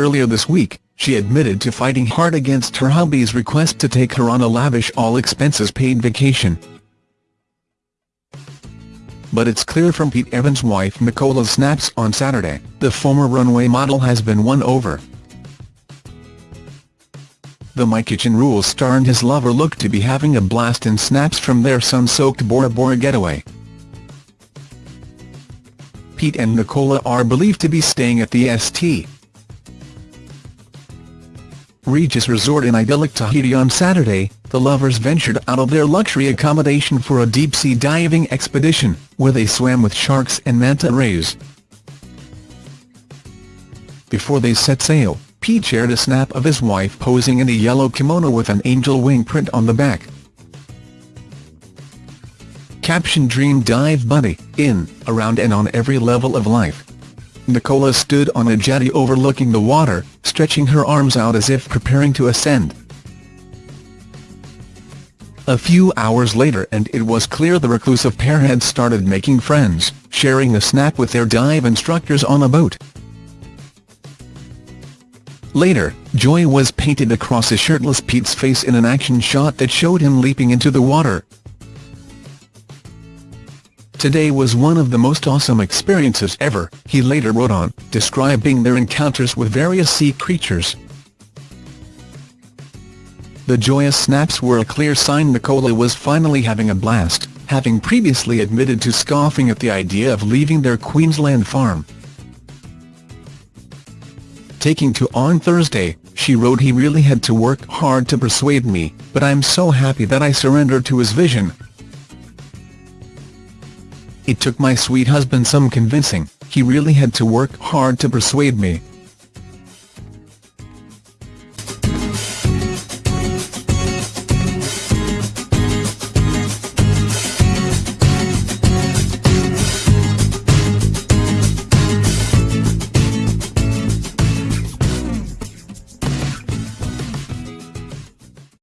Earlier this week, she admitted to fighting hard against her hubby's request to take her on a lavish all-expenses-paid vacation. But it's clear from Pete Evans' wife Nicola's snaps on Saturday, the former runway model has been won over. The My Kitchen Rules star and his lover look to be having a blast in snaps from their sun-soaked Bora Bora getaway. Pete and Nicola are believed to be staying at the St. Regis Resort in idyllic Tahiti on Saturday, the lovers ventured out of their luxury accommodation for a deep-sea diving expedition, where they swam with sharks and manta rays. Before they set sail, Pete shared a snap of his wife posing in a yellow kimono with an angel wing print on the back. Caption Dream Dive Buddy, in, around and on every level of life. Nicola stood on a jetty overlooking the water, stretching her arms out as if preparing to ascend. A few hours later and it was clear the reclusive pair had started making friends, sharing a snack with their dive instructors on a boat. Later, joy was painted across a shirtless Pete's face in an action shot that showed him leaping into the water. Today was one of the most awesome experiences ever, he later wrote on, describing their encounters with various sea creatures. The joyous snaps were a clear sign Nicola was finally having a blast, having previously admitted to scoffing at the idea of leaving their Queensland farm. Taking to on Thursday, she wrote he really had to work hard to persuade me, but I'm so happy that I surrendered to his vision, it took my sweet husband some convincing, he really had to work hard to persuade me.